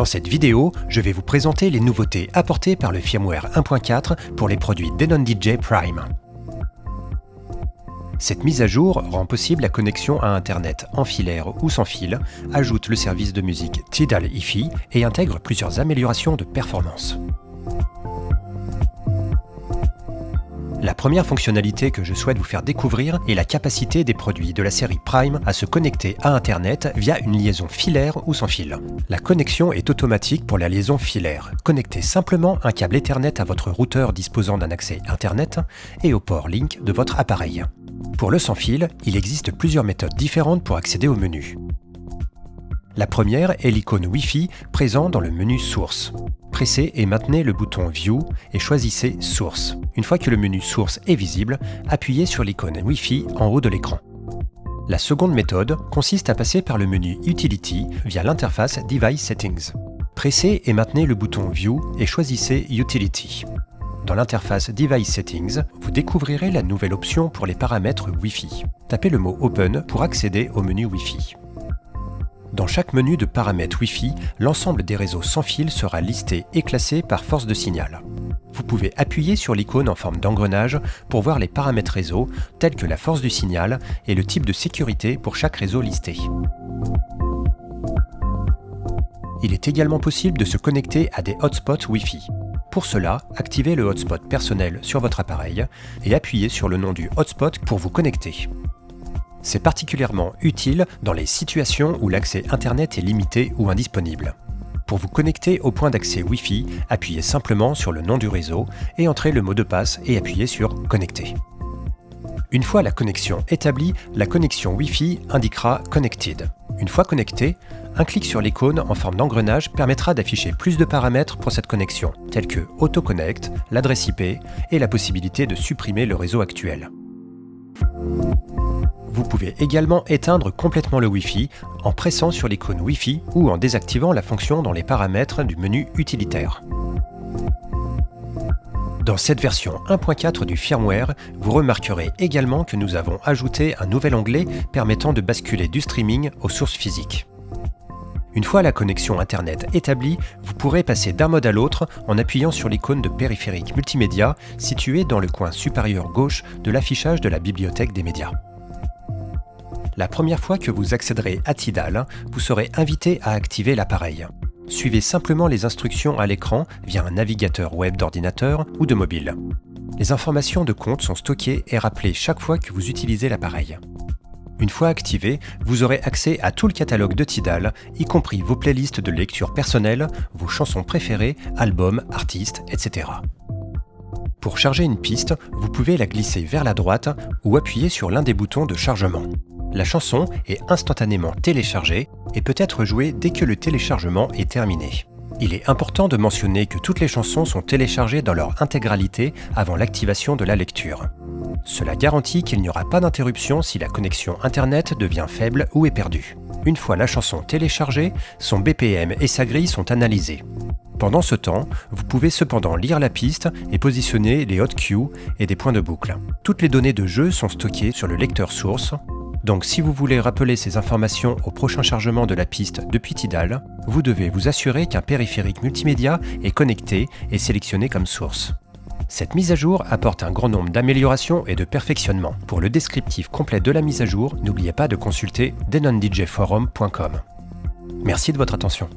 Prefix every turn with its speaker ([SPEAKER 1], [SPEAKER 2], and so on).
[SPEAKER 1] Dans cette vidéo, je vais vous présenter les nouveautés apportées par le firmware 1.4 pour les produits Denon DJ Prime. Cette mise à jour rend possible la connexion à Internet en filaire ou sans fil, ajoute le service de musique Tidal hi et intègre plusieurs améliorations de performance. La première fonctionnalité que je souhaite vous faire découvrir est la capacité des produits de la série Prime à se connecter à Internet via une liaison filaire ou sans fil. La connexion est automatique pour la liaison filaire. Connectez simplement un câble Ethernet à votre routeur disposant d'un accès Internet et au port Link de votre appareil. Pour le sans fil, il existe plusieurs méthodes différentes pour accéder au menu. La première est l'icône Wi-Fi présent dans le menu Source pressez et maintenez le bouton View et choisissez Source. Une fois que le menu Source est visible, appuyez sur l'icône Wi-Fi en haut de l'écran. La seconde méthode consiste à passer par le menu Utility via l'interface Device Settings. Pressez et maintenez le bouton View et choisissez Utility. Dans l'interface Device Settings, vous découvrirez la nouvelle option pour les paramètres Wi-Fi. Tapez le mot Open pour accéder au menu Wi-Fi. Dans chaque menu de paramètres Wi-Fi, l'ensemble des réseaux sans fil sera listé et classé par force de signal. Vous pouvez appuyer sur l'icône en forme d'engrenage pour voir les paramètres réseau tels que la force du signal et le type de sécurité pour chaque réseau listé. Il est également possible de se connecter à des hotspots Wi-Fi. Pour cela, activez le hotspot personnel sur votre appareil et appuyez sur le nom du hotspot pour vous connecter. C'est particulièrement utile dans les situations où l'accès Internet est limité ou indisponible. Pour vous connecter au point d'accès Wi-Fi, appuyez simplement sur le nom du réseau et entrez le mot de passe et appuyez sur Connecter. Une fois la connexion établie, la connexion Wi-Fi indiquera Connected. Une fois connecté, un clic sur l'icône en forme d'engrenage permettra d'afficher plus de paramètres pour cette connexion, tels que AutoConnect, l'adresse IP et la possibilité de supprimer le réseau actuel. Vous pouvez également éteindre complètement le Wi-Fi en pressant sur l'icône Wi-Fi ou en désactivant la fonction dans les paramètres du menu utilitaire. Dans cette version 1.4 du firmware, vous remarquerez également que nous avons ajouté un nouvel onglet permettant de basculer du streaming aux sources physiques. Une fois la connexion Internet établie, vous pourrez passer d'un mode à l'autre en appuyant sur l'icône de périphérique multimédia située dans le coin supérieur gauche de l'affichage de la bibliothèque des médias. La première fois que vous accéderez à Tidal, vous serez invité à activer l'appareil. Suivez simplement les instructions à l'écran via un navigateur web d'ordinateur ou de mobile. Les informations de compte sont stockées et rappelées chaque fois que vous utilisez l'appareil. Une fois activé, vous aurez accès à tout le catalogue de Tidal, y compris vos playlists de lecture personnelle, vos chansons préférées, albums, artistes, etc. Pour charger une piste, vous pouvez la glisser vers la droite ou appuyer sur l'un des boutons de chargement. La chanson est instantanément téléchargée et peut être jouée dès que le téléchargement est terminé. Il est important de mentionner que toutes les chansons sont téléchargées dans leur intégralité avant l'activation de la lecture. Cela garantit qu'il n'y aura pas d'interruption si la connexion Internet devient faible ou est perdue. Une fois la chanson téléchargée, son BPM et sa grille sont analysés. Pendant ce temps, vous pouvez cependant lire la piste et positionner les hot cues et des points de boucle. Toutes les données de jeu sont stockées sur le lecteur source, donc si vous voulez rappeler ces informations au prochain chargement de la piste depuis Tidal, vous devez vous assurer qu'un périphérique multimédia est connecté et sélectionné comme source. Cette mise à jour apporte un grand nombre d'améliorations et de perfectionnements. Pour le descriptif complet de la mise à jour, n'oubliez pas de consulter denondjforum.com. Merci de votre attention.